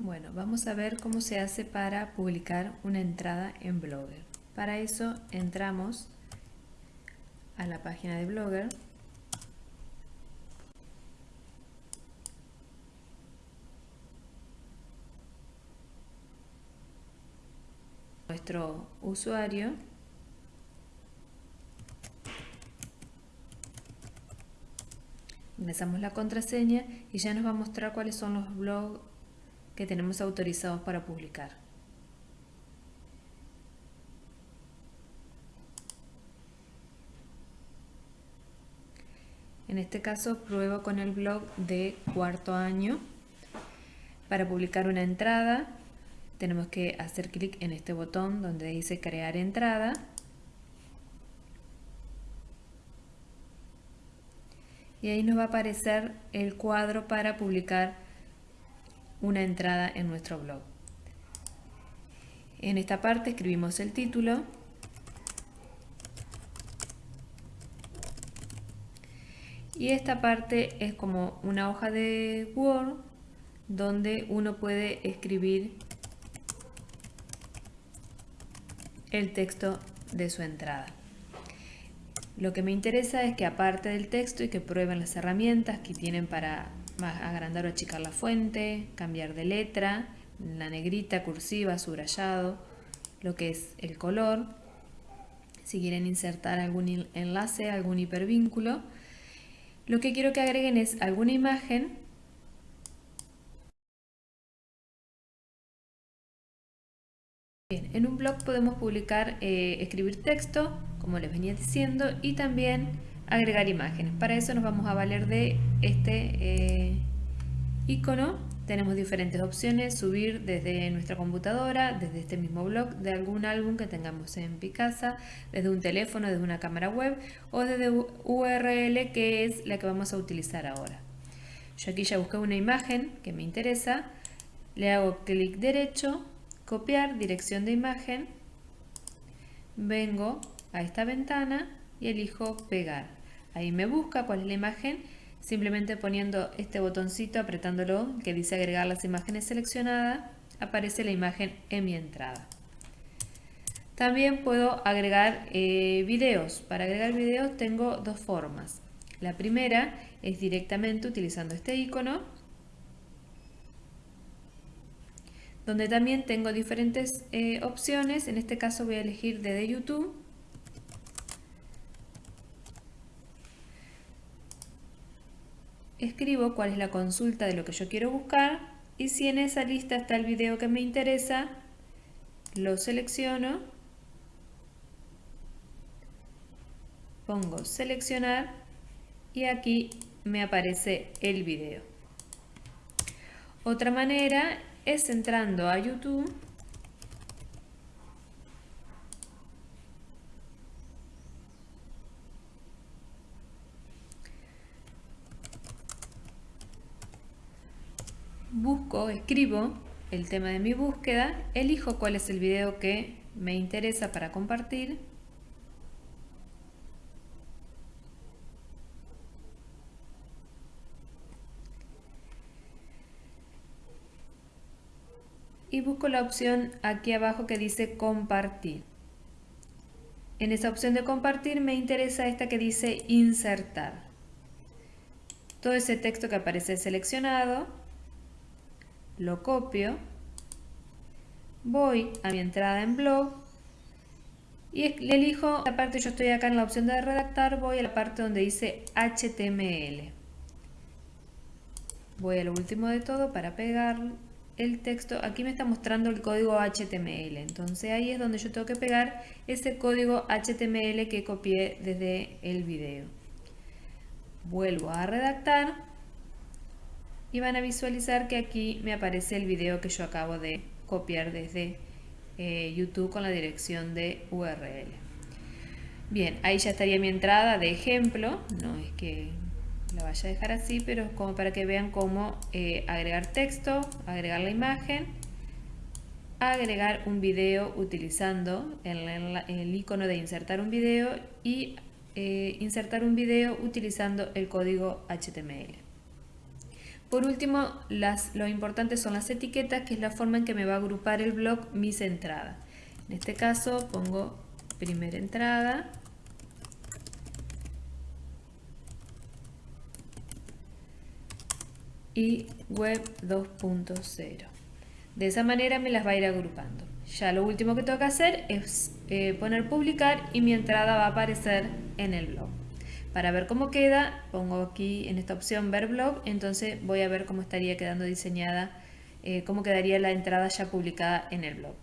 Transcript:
Bueno, vamos a ver cómo se hace para publicar una entrada en Blogger. Para eso entramos a la página de Blogger. Nuestro usuario ingresamos la contraseña y ya nos va a mostrar cuáles son los blogs que tenemos autorizados para publicar. En este caso pruebo con el blog de cuarto año. Para publicar una entrada tenemos que hacer clic en este botón donde dice crear entrada. Y ahí nos va a aparecer el cuadro para publicar una entrada en nuestro blog. En esta parte escribimos el título. Y esta parte es como una hoja de Word donde uno puede escribir el texto de su entrada. Lo que me interesa es que aparte del texto y que prueben las herramientas que tienen para agrandar o achicar la fuente, cambiar de letra, la negrita, cursiva, subrayado, lo que es el color. Si quieren insertar algún enlace, algún hipervínculo. Lo que quiero que agreguen es alguna imagen Bien, en un blog podemos publicar, eh, escribir texto, como les venía diciendo, y también agregar imágenes. Para eso nos vamos a valer de este eh, icono. Tenemos diferentes opciones, subir desde nuestra computadora, desde este mismo blog, de algún álbum que tengamos en Picasa, desde un teléfono, desde una cámara web o desde URL que es la que vamos a utilizar ahora. Yo aquí ya busqué una imagen que me interesa, le hago clic derecho, copiar dirección de imagen, vengo a esta ventana y elijo pegar. Ahí me busca cuál es la imagen, simplemente poniendo este botoncito, apretándolo, que dice agregar las imágenes seleccionadas, aparece la imagen en mi entrada. También puedo agregar eh, videos. Para agregar videos tengo dos formas. La primera es directamente utilizando este icono, donde también tengo diferentes eh, opciones. En este caso voy a elegir desde YouTube escribo cuál es la consulta de lo que yo quiero buscar y si en esa lista está el video que me interesa, lo selecciono, pongo seleccionar y aquí me aparece el video. Otra manera es entrando a YouTube busco, escribo el tema de mi búsqueda, elijo cuál es el video que me interesa para compartir y busco la opción aquí abajo que dice compartir. En esa opción de compartir me interesa esta que dice insertar. Todo ese texto que aparece seleccionado lo copio, voy a mi entrada en blog y le elijo la parte, yo estoy acá en la opción de redactar, voy a la parte donde dice HTML. Voy a lo último de todo para pegar el texto. Aquí me está mostrando el código HTML, entonces ahí es donde yo tengo que pegar ese código HTML que copié desde el video. Vuelvo a redactar y van a visualizar que aquí me aparece el video que yo acabo de copiar desde eh, YouTube con la dirección de URL. Bien, ahí ya estaría mi entrada de ejemplo, no es que la vaya a dejar así, pero es como para que vean cómo eh, agregar texto, agregar la imagen, agregar un video utilizando el, icono de insertar un video y eh, insertar un video utilizando el código HTML. Por último, lo importante son las etiquetas, que es la forma en que me va a agrupar el blog mis entradas. En este caso pongo primera entrada. Y web 2.0. De esa manera me las va a ir agrupando. Ya lo último que tengo que hacer es eh, poner publicar y mi entrada va a aparecer en el blog. Para ver cómo queda, pongo aquí en esta opción ver blog, entonces voy a ver cómo estaría quedando diseñada, eh, cómo quedaría la entrada ya publicada en el blog.